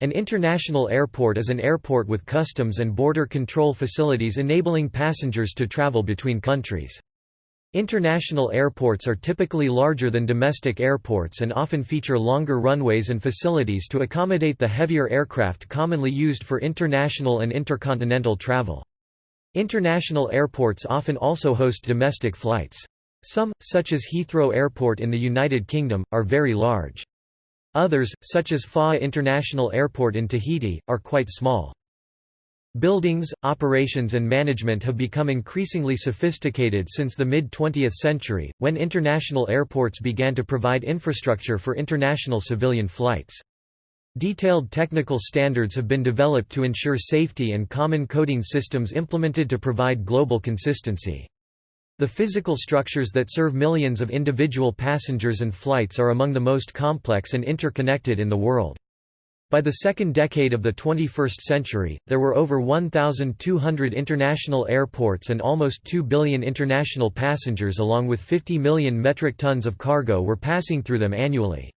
An international airport is an airport with customs and border control facilities enabling passengers to travel between countries. International airports are typically larger than domestic airports and often feature longer runways and facilities to accommodate the heavier aircraft commonly used for international and intercontinental travel. International airports often also host domestic flights. Some, such as Heathrow Airport in the United Kingdom, are very large. Others, such as Faa'a International Airport in Tahiti, are quite small. Buildings, operations and management have become increasingly sophisticated since the mid-20th century, when international airports began to provide infrastructure for international civilian flights. Detailed technical standards have been developed to ensure safety and common coding systems implemented to provide global consistency. The physical structures that serve millions of individual passengers and flights are among the most complex and interconnected in the world. By the second decade of the 21st century, there were over 1,200 international airports and almost 2 billion international passengers along with 50 million metric tons of cargo were passing through them annually.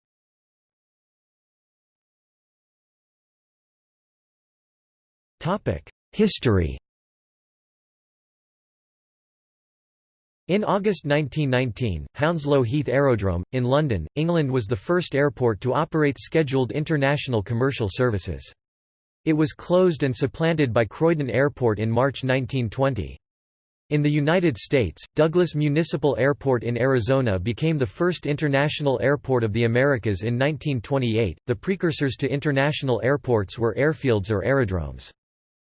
History In August 1919, Hounslow Heath Aerodrome, in London, England was the first airport to operate scheduled international commercial services. It was closed and supplanted by Croydon Airport in March 1920. In the United States, Douglas Municipal Airport in Arizona became the first international airport of the Americas in 1928. The precursors to international airports were airfields or aerodromes.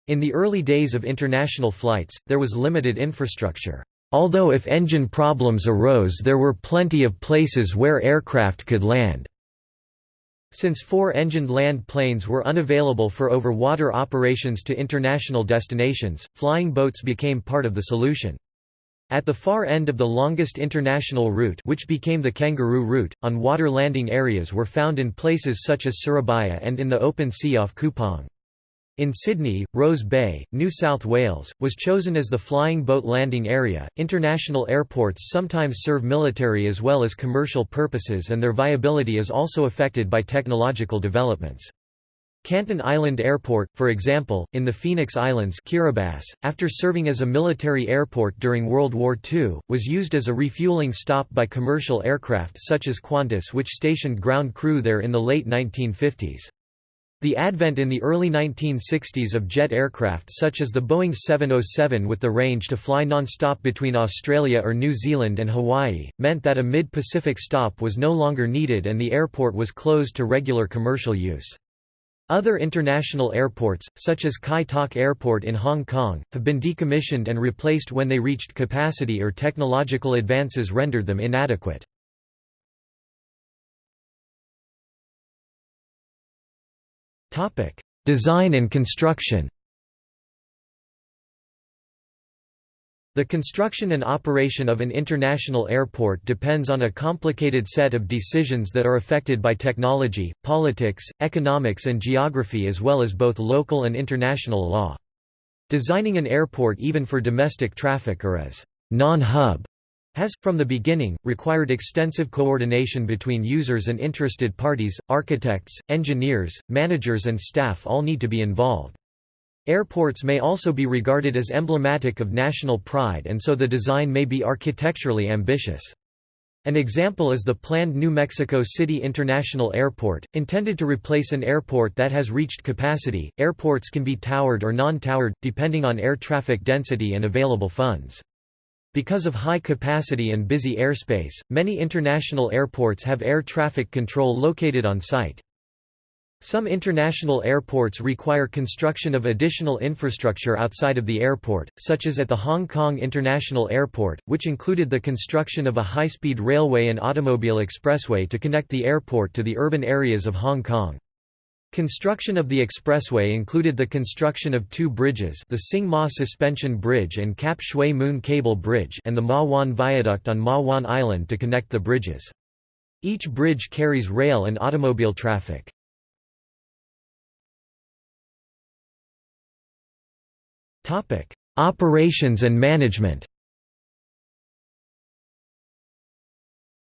In the early days of international flights, there was limited infrastructure. Although if engine problems arose there were plenty of places where aircraft could land. Since four-engined land planes were unavailable for over-water operations to international destinations, flying boats became part of the solution. At the far end of the longest international route which became the Kangaroo Route, on-water landing areas were found in places such as Surabaya and in the open sea off Kupang. In Sydney, Rose Bay, New South Wales, was chosen as the flying boat landing area. International airports sometimes serve military as well as commercial purposes, and their viability is also affected by technological developments. Canton Island Airport, for example, in the Phoenix Islands Kiribati, after serving as a military airport during World War II, was used as a refueling stop by commercial aircraft such as Qantas which stationed ground crew there in the late 1950s. The advent in the early 1960s of jet aircraft such as the Boeing 707 with the range to fly non-stop between Australia or New Zealand and Hawaii, meant that a mid-Pacific stop was no longer needed and the airport was closed to regular commercial use. Other international airports, such as Kai Tak Airport in Hong Kong, have been decommissioned and replaced when they reached capacity or technological advances rendered them inadequate. Design and construction The construction and operation of an international airport depends on a complicated set of decisions that are affected by technology, politics, economics and geography as well as both local and international law. Designing an airport even for domestic traffic or as non-hub has, from the beginning, required extensive coordination between users and interested parties, architects, engineers, managers and staff all need to be involved. Airports may also be regarded as emblematic of national pride and so the design may be architecturally ambitious. An example is the planned New Mexico City International Airport, intended to replace an airport that has reached capacity. Airports can be towered or non-towered, depending on air traffic density and available funds. Because of high capacity and busy airspace, many international airports have air traffic control located on site. Some international airports require construction of additional infrastructure outside of the airport, such as at the Hong Kong International Airport, which included the construction of a high-speed railway and automobile expressway to connect the airport to the urban areas of Hong Kong. Construction of the expressway included the construction of two bridges the Tsing Ma Suspension Bridge and Kap Shui Mun Cable Bridge and the Ma Wan Viaduct on Ma Wan Island to connect the bridges. Each bridge carries rail and automobile traffic. Operations and management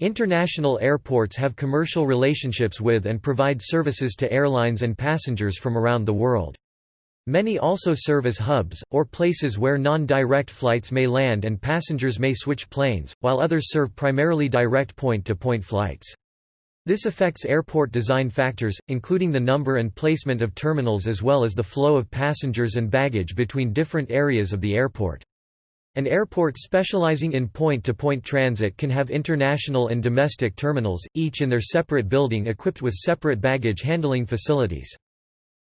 International airports have commercial relationships with and provide services to airlines and passengers from around the world. Many also serve as hubs, or places where non-direct flights may land and passengers may switch planes, while others serve primarily direct point-to-point -point flights. This affects airport design factors, including the number and placement of terminals as well as the flow of passengers and baggage between different areas of the airport. An airport specializing in point-to-point -point transit can have international and domestic terminals, each in their separate building equipped with separate baggage handling facilities.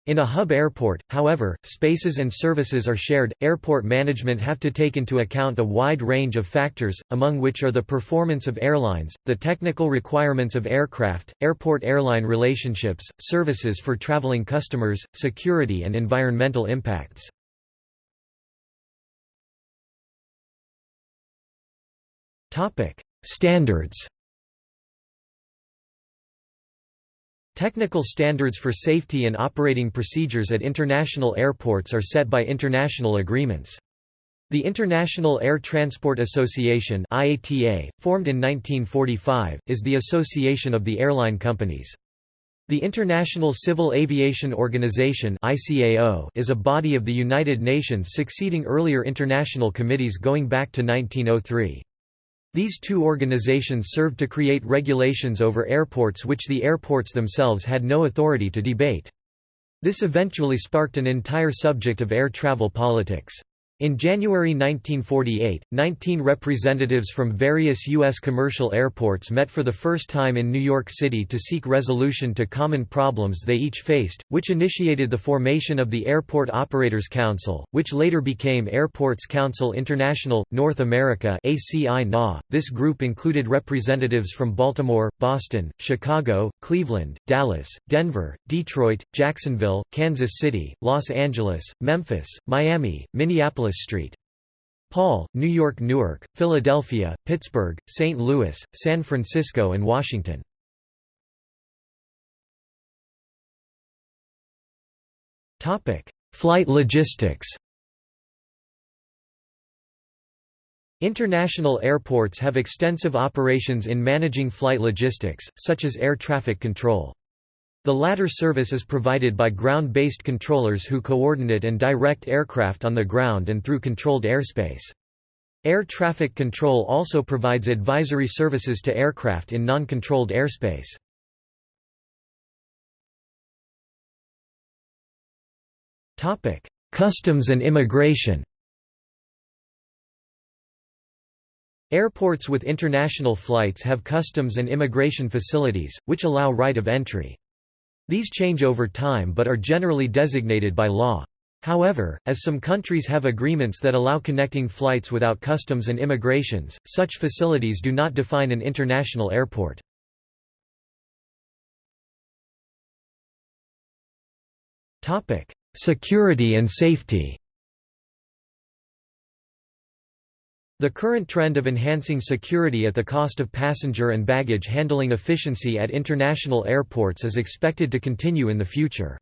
In a hub airport, however, spaces and services are shared. Airport management have to take into account a wide range of factors, among which are the performance of airlines, the technical requirements of aircraft, airport-airline relationships, services for traveling customers, security and environmental impacts. Topic: Standards. Technical standards for safety and operating procedures at international airports are set by international agreements. The International Air Transport Association IATA, formed in 1945, is the association of the airline companies. The International Civil Aviation Organization ICAO is a body of the United Nations succeeding earlier international committees going back to 1903. These two organizations served to create regulations over airports which the airports themselves had no authority to debate. This eventually sparked an entire subject of air travel politics. In January 1948, 19 representatives from various U.S. commercial airports met for the first time in New York City to seek resolution to common problems they each faced, which initiated the formation of the Airport Operators Council, which later became Airports Council International, North America .This group included representatives from Baltimore, Boston, Chicago, Cleveland, Dallas, Denver, Detroit, Jacksonville, Kansas City, Los Angeles, Memphis, Miami, Minneapolis Street. Paul, New York Newark, Philadelphia, Pittsburgh, St. Louis, San Francisco and Washington. Flight logistics International airports have extensive operations in managing flight logistics, such as air traffic control. The latter service is provided by ground-based controllers who coordinate and direct aircraft on the ground and through controlled airspace. Air traffic control also provides advisory services to aircraft in non-controlled airspace. Customs and immigration Airports with international flights have customs and immigration facilities, which allow right of entry. These change over time but are generally designated by law. However, as some countries have agreements that allow connecting flights without customs and immigrations, such facilities do not define an international airport. Security and safety The current trend of enhancing security at the cost of passenger and baggage handling efficiency at international airports is expected to continue in the future.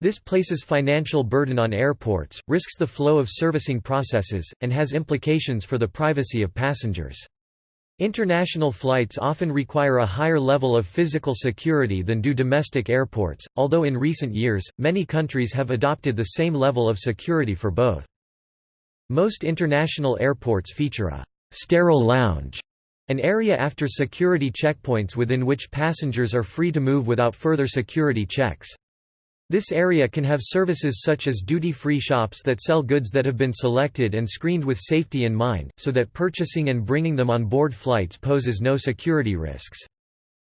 This places financial burden on airports, risks the flow of servicing processes, and has implications for the privacy of passengers. International flights often require a higher level of physical security than do domestic airports, although in recent years, many countries have adopted the same level of security for both. Most international airports feature a «sterile lounge», an area after security checkpoints within which passengers are free to move without further security checks. This area can have services such as duty-free shops that sell goods that have been selected and screened with safety in mind, so that purchasing and bringing them on board flights poses no security risks.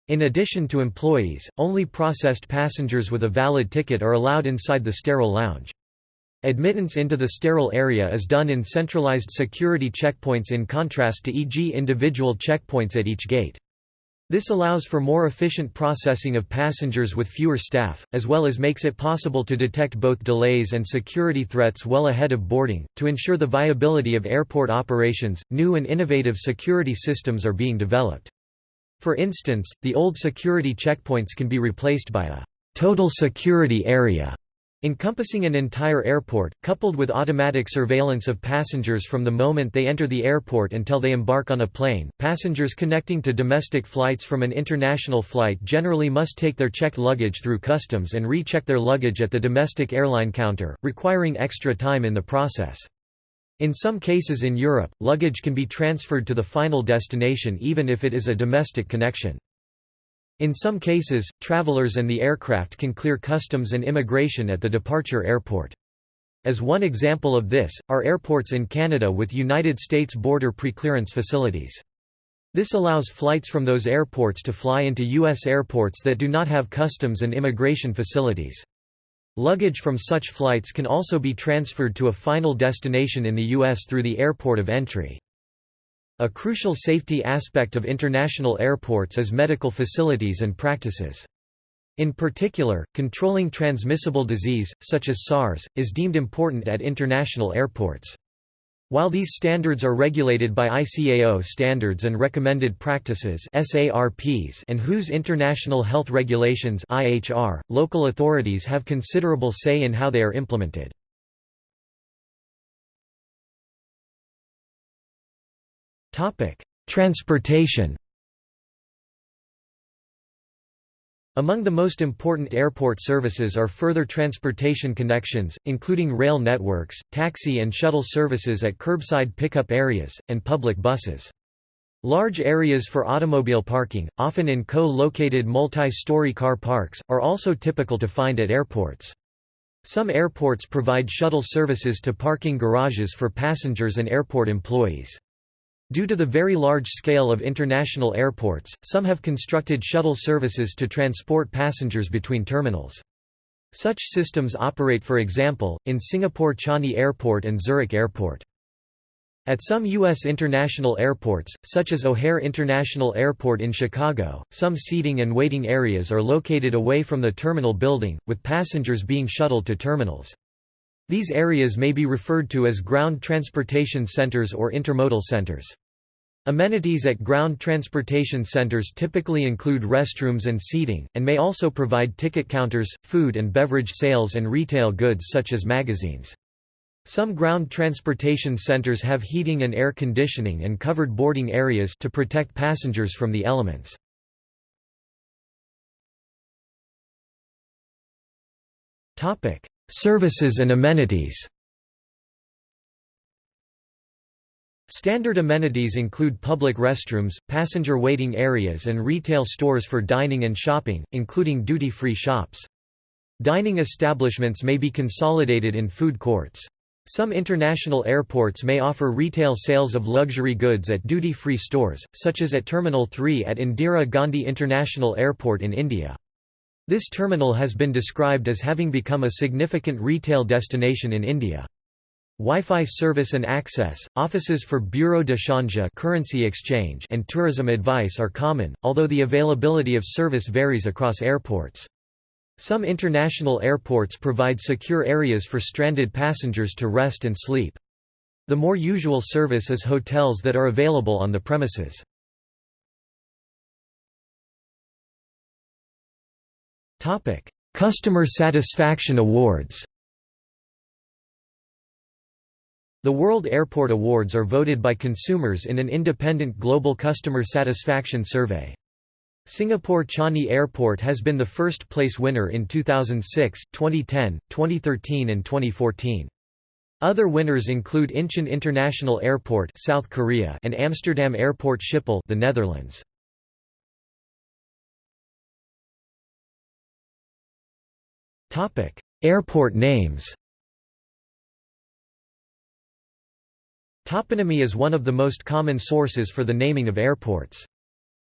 In addition to employees, only processed passengers with a valid ticket are allowed inside the sterile lounge. Admittance into the sterile area is done in centralized security checkpoints in contrast to e.g. individual checkpoints at each gate. This allows for more efficient processing of passengers with fewer staff, as well as makes it possible to detect both delays and security threats well ahead of boarding. To ensure the viability of airport operations, new and innovative security systems are being developed. For instance, the old security checkpoints can be replaced by a total security area encompassing an entire airport, coupled with automatic surveillance of passengers from the moment they enter the airport until they embark on a plane. Passengers connecting to domestic flights from an international flight generally must take their checked luggage through customs and recheck their luggage at the domestic airline counter, requiring extra time in the process. In some cases in Europe, luggage can be transferred to the final destination even if it is a domestic connection. In some cases, travelers and the aircraft can clear customs and immigration at the departure airport. As one example of this, are airports in Canada with United States border preclearance facilities. This allows flights from those airports to fly into U.S. airports that do not have customs and immigration facilities. Luggage from such flights can also be transferred to a final destination in the U.S. through the airport of entry. A crucial safety aspect of international airports is medical facilities and practices. In particular, controlling transmissible disease, such as SARS, is deemed important at international airports. While these standards are regulated by ICAO standards and recommended practices and WHO's International Health Regulations local authorities have considerable say in how they are implemented. Transportation. Among the most important airport services are further transportation connections, including rail networks, taxi and shuttle services at curbside pickup areas, and public buses. Large areas for automobile parking, often in co-located multi-story car parks, are also typical to find at airports. Some airports provide shuttle services to parking garages for passengers and airport employees. Due to the very large scale of international airports, some have constructed shuttle services to transport passengers between terminals. Such systems operate for example, in Singapore Changi Airport and Zurich Airport. At some U.S. international airports, such as O'Hare International Airport in Chicago, some seating and waiting areas are located away from the terminal building, with passengers being shuttled to terminals. These areas may be referred to as ground transportation centers or intermodal centers. Amenities at ground transportation centers typically include restrooms and seating, and may also provide ticket counters, food and beverage sales and retail goods such as magazines. Some ground transportation centers have heating and air conditioning and covered boarding areas to protect passengers from the elements. Services and amenities Standard amenities include public restrooms, passenger waiting areas and retail stores for dining and shopping, including duty-free shops. Dining establishments may be consolidated in food courts. Some international airports may offer retail sales of luxury goods at duty-free stores, such as at Terminal 3 at Indira Gandhi International Airport in India. This terminal has been described as having become a significant retail destination in India. Wi-Fi service and access, offices for bureau de change currency exchange and tourism advice are common, although the availability of service varies across airports. Some international airports provide secure areas for stranded passengers to rest and sleep. The more usual service is hotels that are available on the premises. Customer satisfaction awards The World Airport Awards are voted by consumers in an independent global customer satisfaction survey. Singapore Changi Airport has been the first place winner in 2006, 2010, 2013 and 2014. Other winners include Incheon International Airport South Korea and Amsterdam Airport Schiphol the Netherlands. Airport names Toponymy is one of the most common sources for the naming of airports.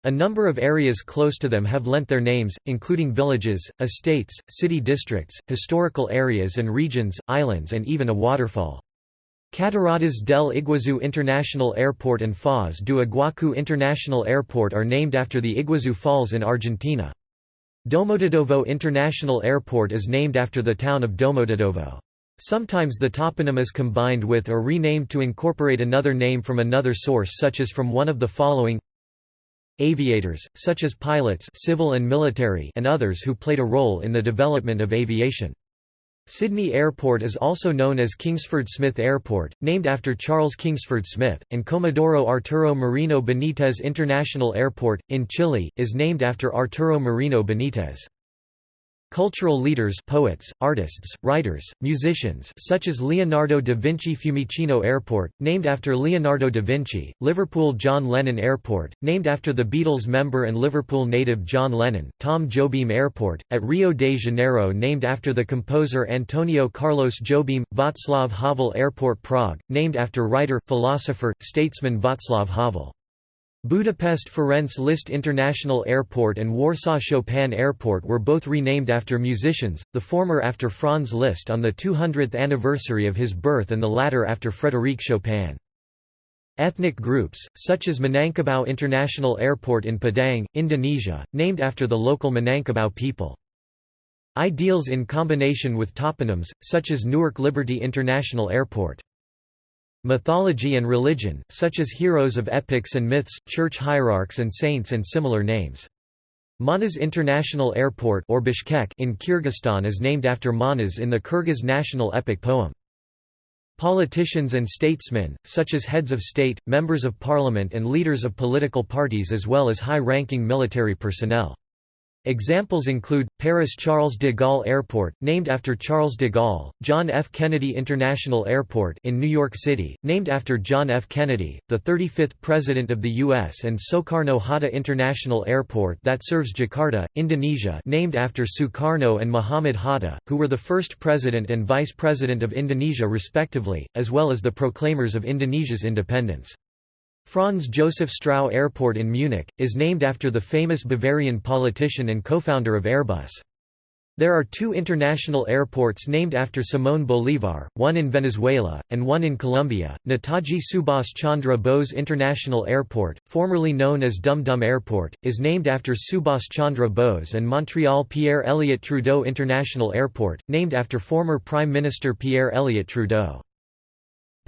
A number of areas close to them have lent their names, including villages, estates, city districts, historical areas and regions, islands and even a waterfall. Cataratas del Iguazu International Airport and Foz do Iguacu International Airport are named after the Iguazu Falls in Argentina. Domodedovo International Airport is named after the town of Domodedovo. Sometimes the toponym is combined with or renamed to incorporate another name from another source such as from one of the following Aviators, such as pilots civil and, military and others who played a role in the development of aviation. Sydney Airport is also known as Kingsford Smith Airport, named after Charles Kingsford Smith, and Comodoro Arturo Merino Benitez International Airport, in Chile, is named after Arturo Merino Benitez. Cultural leaders poets, artists, writers, musicians such as Leonardo da Vinci Fiumicino Airport, named after Leonardo da Vinci, Liverpool John Lennon Airport, named after the Beatles member and Liverpool native John Lennon, Tom Jobim Airport, at Rio de Janeiro named after the composer Antonio Carlos Jobim, Václav Havel Airport Prague, named after writer, philosopher, statesman Václav Havel. Budapest Ferenc Liszt International Airport and Warsaw Chopin Airport were both renamed after musicians, the former after Franz Liszt on the 200th anniversary of his birth and the latter after Frédéric Chopin. Ethnic groups, such as Minangkabau International Airport in Padang, Indonesia, named after the local Minangkabau people. Ideals in combination with toponyms, such as Newark Liberty International Airport. Mythology and religion, such as heroes of epics and myths, church hierarchs and saints and similar names. Manas International Airport or Bishkek in Kyrgyzstan is named after Manas in the Kyrgyz national epic poem. Politicians and statesmen, such as heads of state, members of parliament and leaders of political parties as well as high-ranking military personnel. Examples include, Paris Charles de Gaulle Airport, named after Charles de Gaulle, John F. Kennedy International Airport in New York City, named after John F. Kennedy, the 35th President of the U.S. and Soekarno-Hatta International Airport that serves Jakarta, Indonesia named after Sukarno and Muhammad Hatta, who were the first President and Vice President of Indonesia respectively, as well as the proclaimers of Indonesia's independence. Franz Josef Strauß Airport in Munich, is named after the famous Bavarian politician and co-founder of Airbus. There are two international airports named after Simón Bolívar, one in Venezuela, and one in Colombia. Netaji Subhas Chandra Bose International Airport, formerly known as Dum Dum Airport, is named after Subhas Chandra Bose and Montreal Pierre Elliott Trudeau International Airport, named after former Prime Minister Pierre Elliott Trudeau.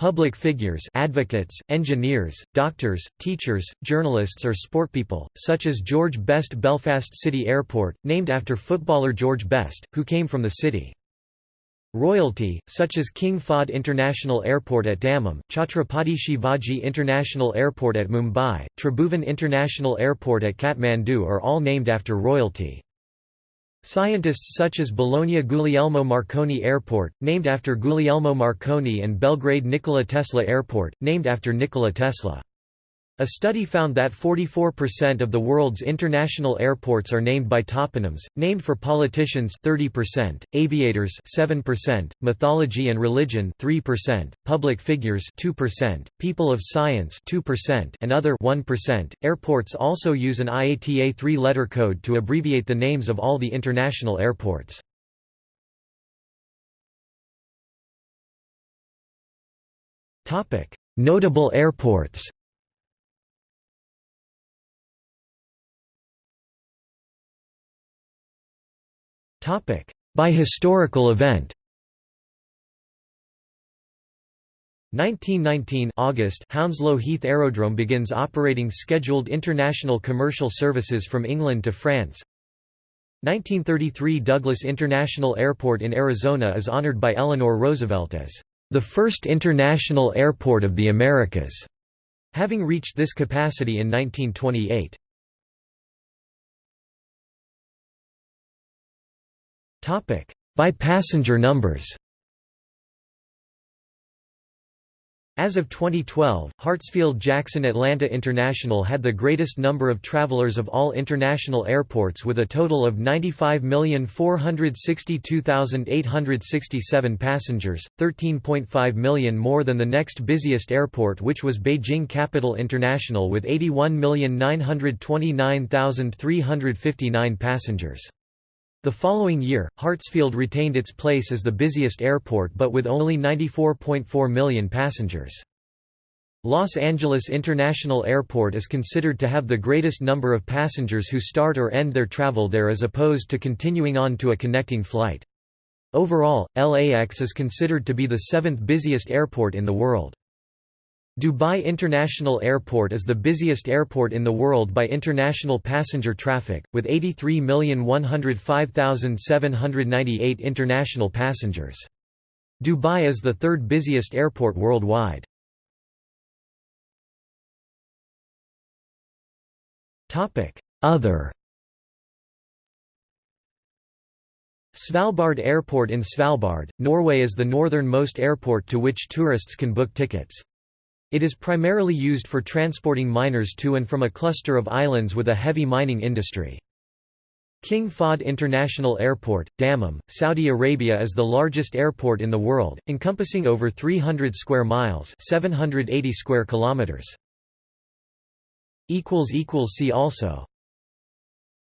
Public figures advocates, engineers, doctors, teachers, journalists or sportpeople, such as George Best Belfast City Airport, named after footballer George Best, who came from the city. Royalty, such as King Fahd International Airport at Dammam, Chhatrapati Shivaji International Airport at Mumbai, Tribhuvan International Airport at Kathmandu are all named after royalty. Scientists such as Bologna Guglielmo Marconi Airport, named after Guglielmo Marconi and Belgrade Nikola Tesla Airport, named after Nikola Tesla. A study found that 44% of the world's international airports are named by toponyms, named for politicians 30%, aviators 7%, mythology and religion 3%, public figures 2%, people of science 2%, and other 1%. Airports also use an IATA three-letter code to abbreviate the names of all the international airports. Notable airports By historical event. 1919 August Hounslow Heath Aerodrome begins operating scheduled international commercial services from England to France. 1933 Douglas International Airport in Arizona is honored by Eleanor Roosevelt as the first international airport of the Americas, having reached this capacity in 1928. By passenger numbers As of 2012, Hartsfield-Jackson Atlanta International had the greatest number of travelers of all international airports with a total of 95,462,867 passengers, 13.5 million more than the next busiest airport which was Beijing Capital International with 81,929,359 passengers. The following year, Hartsfield retained its place as the busiest airport but with only 94.4 million passengers. Los Angeles International Airport is considered to have the greatest number of passengers who start or end their travel there as opposed to continuing on to a connecting flight. Overall, LAX is considered to be the seventh busiest airport in the world. Dubai International Airport is the busiest airport in the world by international passenger traffic, with 83,105,798 international passengers. Dubai is the third busiest airport worldwide. Other Svalbard Airport in Svalbard, Norway is the northernmost airport to which tourists can book tickets. It is primarily used for transporting miners to and from a cluster of islands with a heavy mining industry. King Fahd International Airport, Dammam, Saudi Arabia is the largest airport in the world, encompassing over 300 square miles 780 square kilometers. See also